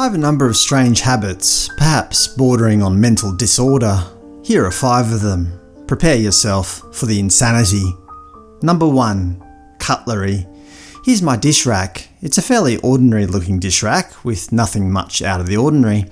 I have a number of strange habits, perhaps bordering on mental disorder. Here are five of them. Prepare yourself for the insanity. Number 1. Cutlery. Here's my dish rack. It's a fairly ordinary looking dish rack, with nothing much out of the ordinary.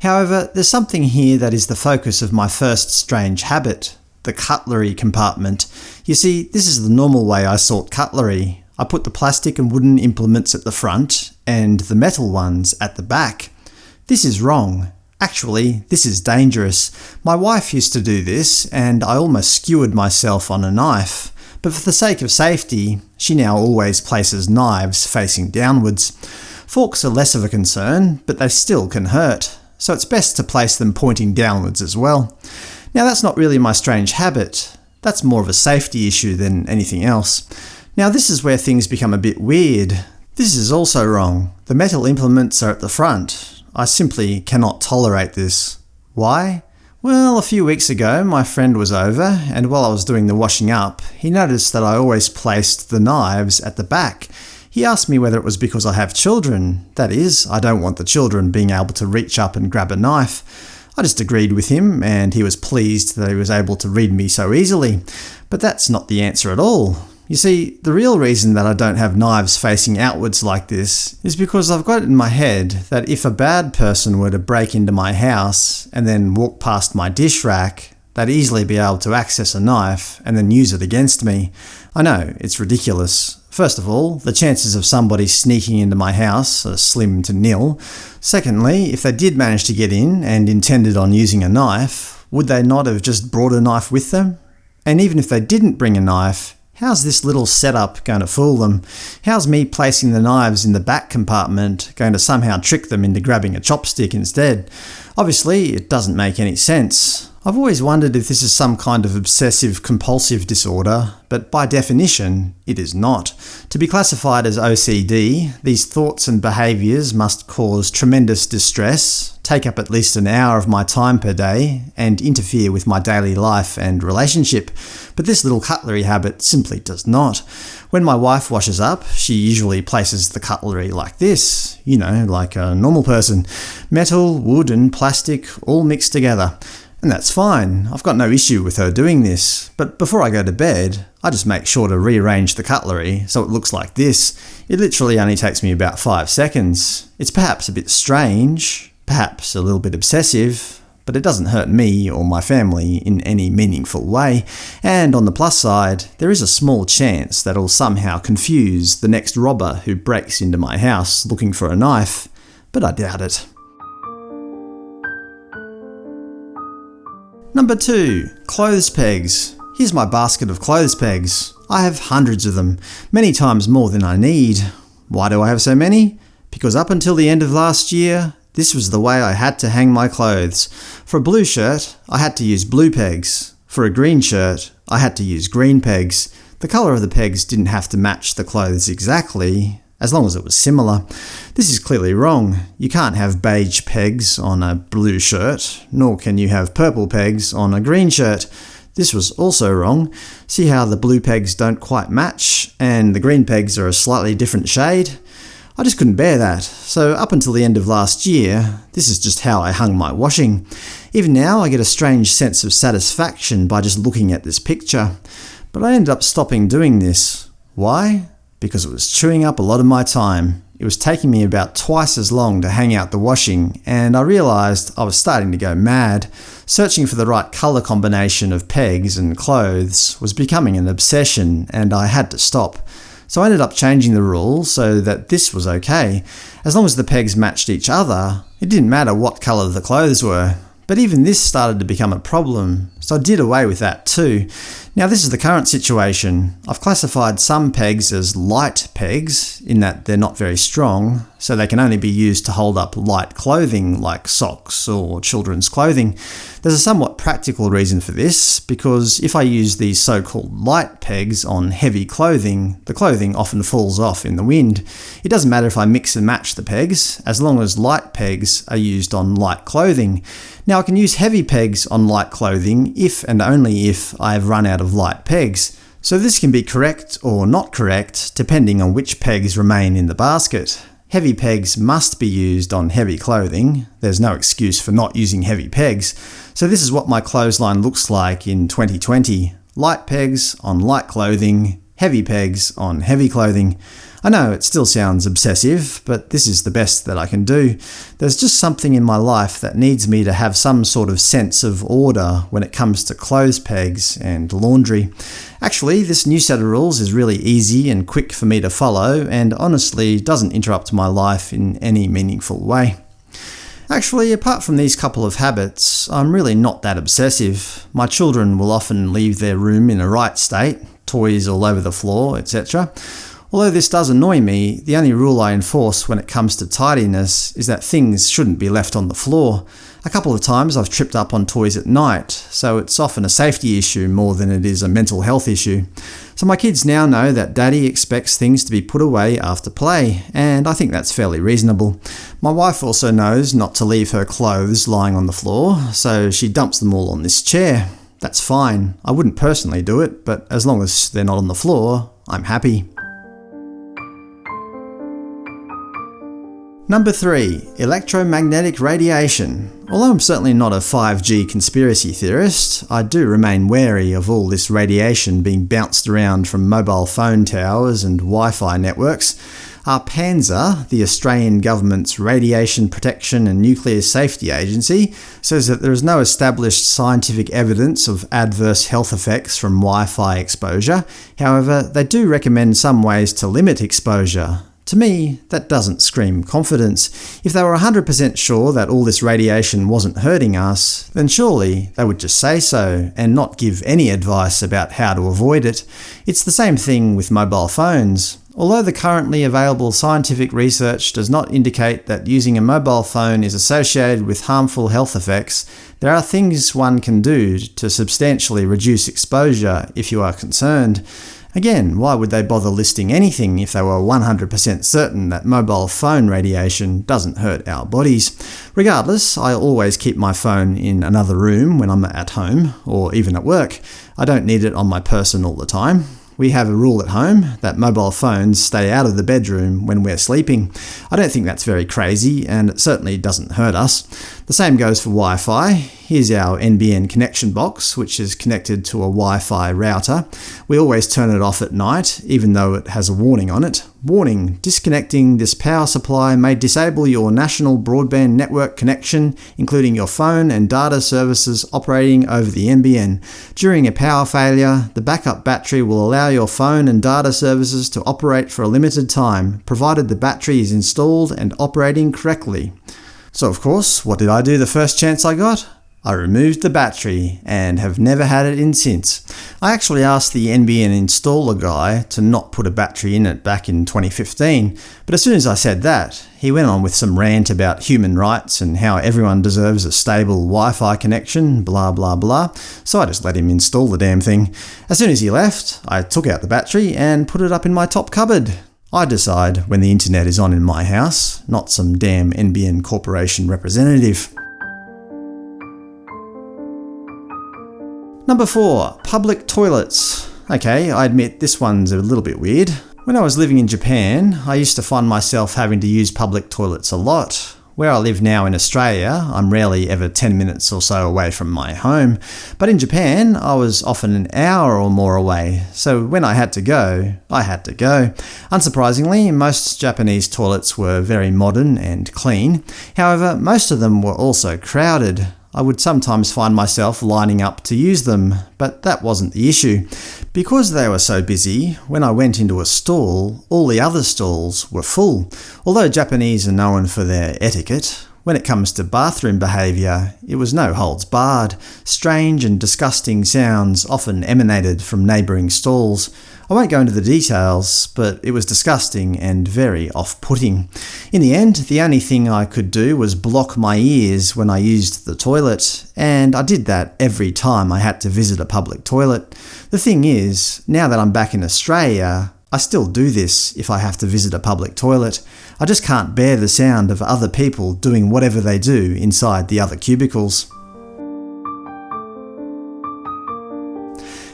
However, there's something here that is the focus of my first strange habit the cutlery compartment. You see, this is the normal way I sort cutlery. I put the plastic and wooden implements at the front, and the metal ones at the back. This is wrong. Actually, this is dangerous. My wife used to do this, and I almost skewered myself on a knife. But for the sake of safety, she now always places knives facing downwards. Forks are less of a concern, but they still can hurt, so it's best to place them pointing downwards as well. Now that's not really my strange habit. That's more of a safety issue than anything else. Now this is where things become a bit weird. This is also wrong. The metal implements are at the front. I simply cannot tolerate this. Why? Well, a few weeks ago my friend was over, and while I was doing the washing up, he noticed that I always placed the knives at the back. He asked me whether it was because I have children. That is, I don't want the children being able to reach up and grab a knife. I just agreed with him, and he was pleased that he was able to read me so easily. But that's not the answer at all. You see, the real reason that I don't have knives facing outwards like this is because I've got it in my head that if a bad person were to break into my house and then walk past my dish rack, they'd easily be able to access a knife and then use it against me. I know, it's ridiculous. First of all, the chances of somebody sneaking into my house are slim to nil. Secondly, if they did manage to get in and intended on using a knife, would they not have just brought a knife with them? And even if they didn't bring a knife, How's this little setup going to fool them? How's me placing the knives in the back compartment going to somehow trick them into grabbing a chopstick instead? Obviously, it doesn't make any sense. I've always wondered if this is some kind of obsessive-compulsive disorder, but by definition, it is not. To be classified as OCD, these thoughts and behaviours must cause tremendous distress, take up at least an hour of my time per day, and interfere with my daily life and relationship. But this little cutlery habit simply does not. When my wife washes up, she usually places the cutlery like this, you know, like a normal person. Metal, wood and plastic all mixed together. And that's fine, I've got no issue with her doing this, but before I go to bed, I just make sure to rearrange the cutlery so it looks like this. It literally only takes me about 5 seconds. It's perhaps a bit strange, perhaps a little bit obsessive, but it doesn't hurt me or my family in any meaningful way, and on the plus side, there is a small chance that it'll somehow confuse the next robber who breaks into my house looking for a knife, but I doubt it. Number 2. Clothes pegs. Here's my basket of clothes pegs. I have hundreds of them, many times more than I need. Why do I have so many? Because up until the end of last year, this was the way I had to hang my clothes. For a blue shirt, I had to use blue pegs. For a green shirt, I had to use green pegs. The colour of the pegs didn't have to match the clothes exactly, as long as it was similar. This is clearly wrong. You can't have beige pegs on a blue shirt, nor can you have purple pegs on a green shirt. This was also wrong. See how the blue pegs don't quite match, and the green pegs are a slightly different shade? I just couldn't bear that, so up until the end of last year, this is just how I hung my washing. Even now I get a strange sense of satisfaction by just looking at this picture. But I ended up stopping doing this. Why? because it was chewing up a lot of my time. It was taking me about twice as long to hang out the washing, and I realised I was starting to go mad. Searching for the right colour combination of pegs and clothes was becoming an obsession, and I had to stop. So I ended up changing the rule so that this was okay. As long as the pegs matched each other, it didn't matter what colour the clothes were. But even this started to become a problem, so I did away with that too. Now this is the current situation. I've classified some pegs as light pegs, in that they're not very strong, so they can only be used to hold up light clothing like socks or children's clothing. There's a somewhat practical reason for this, because if I use these so-called light pegs on heavy clothing, the clothing often falls off in the wind. It doesn't matter if I mix and match the pegs, as long as light pegs are used on light clothing. Now I can use heavy pegs on light clothing if and only if I have run out of light pegs, so this can be correct or not correct depending on which pegs remain in the basket. Heavy pegs must be used on heavy clothing. There's no excuse for not using heavy pegs. So this is what my clothesline looks like in 2020. Light pegs on light clothing, heavy pegs on heavy clothing. I know it still sounds obsessive, but this is the best that I can do. There's just something in my life that needs me to have some sort of sense of order when it comes to clothes pegs and laundry. Actually, this new set of rules is really easy and quick for me to follow, and honestly doesn't interrupt my life in any meaningful way. Actually, apart from these couple of habits, I'm really not that obsessive. My children will often leave their room in a right state, toys all over the floor, etc. Although this does annoy me, the only rule I enforce when it comes to tidiness is that things shouldn't be left on the floor. A couple of times I've tripped up on toys at night, so it's often a safety issue more than it is a mental health issue. So my kids now know that daddy expects things to be put away after play, and I think that's fairly reasonable. My wife also knows not to leave her clothes lying on the floor, so she dumps them all on this chair. That's fine. I wouldn't personally do it, but as long as they're not on the floor, I'm happy. Number 3. Electromagnetic radiation. Although I'm certainly not a 5G conspiracy theorist, I do remain wary of all this radiation being bounced around from mobile phone towers and Wi-Fi networks. ARPANSA, the Australian government's Radiation Protection and Nuclear Safety Agency, says that there is no established scientific evidence of adverse health effects from Wi-Fi exposure. However, they do recommend some ways to limit exposure. To me, that doesn't scream confidence. If they were 100% sure that all this radiation wasn't hurting us, then surely they would just say so, and not give any advice about how to avoid it. It's the same thing with mobile phones. Although the currently available scientific research does not indicate that using a mobile phone is associated with harmful health effects, there are things one can do to substantially reduce exposure if you are concerned. Again, why would they bother listing anything if they were 100% certain that mobile phone radiation doesn't hurt our bodies? Regardless, I always keep my phone in another room when I'm at home, or even at work. I don't need it on my person all the time. We have a rule at home that mobile phones stay out of the bedroom when we're sleeping. I don't think that's very crazy, and it certainly doesn't hurt us. The same goes for Wi-Fi. Here's our NBN connection box, which is connected to a Wi-Fi router. We always turn it off at night, even though it has a warning on it. Warning: Disconnecting this power supply may disable your national broadband network connection, including your phone and data services operating over the NBN. During a power failure, the backup battery will allow your phone and data services to operate for a limited time, provided the battery is installed and operating correctly. So of course, what did I do the first chance I got? I removed the battery, and have never had it in since. I actually asked the NBN installer guy to not put a battery in it back in 2015, but as soon as I said that, he went on with some rant about human rights and how everyone deserves a stable Wi-Fi connection, blah blah blah, so I just let him install the damn thing. As soon as he left, I took out the battery and put it up in my top cupboard. I decide when the internet is on in my house, not some damn NBN Corporation representative. Number 4. Public toilets. Okay, I admit this one's a little bit weird. When I was living in Japan, I used to find myself having to use public toilets a lot. Where I live now in Australia, I'm rarely ever 10 minutes or so away from my home, but in Japan I was often an hour or more away, so when I had to go, I had to go. Unsurprisingly, most Japanese toilets were very modern and clean. However, most of them were also crowded. I would sometimes find myself lining up to use them, but that wasn't the issue. Because they were so busy, when I went into a stall, all the other stalls were full. Although Japanese are known for their etiquette, when it comes to bathroom behaviour, it was no holds barred. Strange and disgusting sounds often emanated from neighbouring stalls. I won't go into the details, but it was disgusting and very off-putting. In the end, the only thing I could do was block my ears when I used the toilet, and I did that every time I had to visit a public toilet. The thing is, now that I'm back in Australia, I still do this if I have to visit a public toilet. I just can't bear the sound of other people doing whatever they do inside the other cubicles.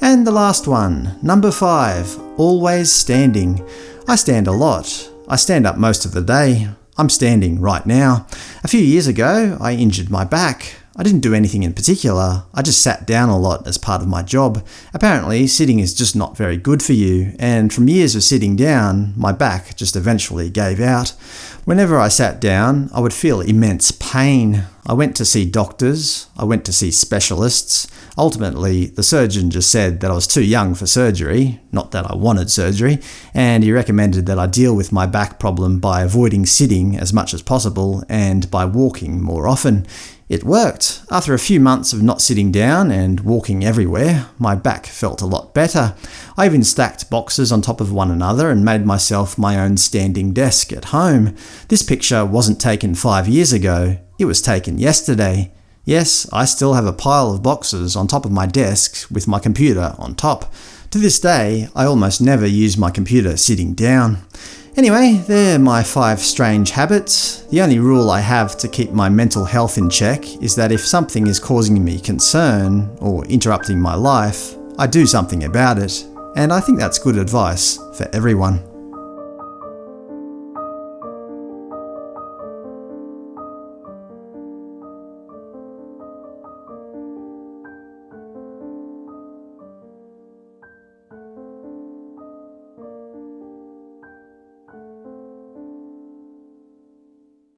And the last one, number 5. Always standing. I stand a lot. I stand up most of the day. I'm standing right now. A few years ago, I injured my back. I didn't do anything in particular, I just sat down a lot as part of my job. Apparently, sitting is just not very good for you, and from years of sitting down, my back just eventually gave out. Whenever I sat down, I would feel immense pain. I went to see doctors, I went to see specialists. Ultimately, the surgeon just said that I was too young for surgery, not that I wanted surgery, and he recommended that I deal with my back problem by avoiding sitting as much as possible and by walking more often. It worked. After a few months of not sitting down and walking everywhere, my back felt a lot better. I even stacked boxes on top of one another and made myself my own standing desk at home. This picture wasn't taken five years ago, it was taken yesterday. Yes, I still have a pile of boxes on top of my desk with my computer on top. To this day, I almost never use my computer sitting down. Anyway, they're my five strange habits. The only rule I have to keep my mental health in check is that if something is causing me concern, or interrupting my life, I do something about it. And I think that's good advice for everyone.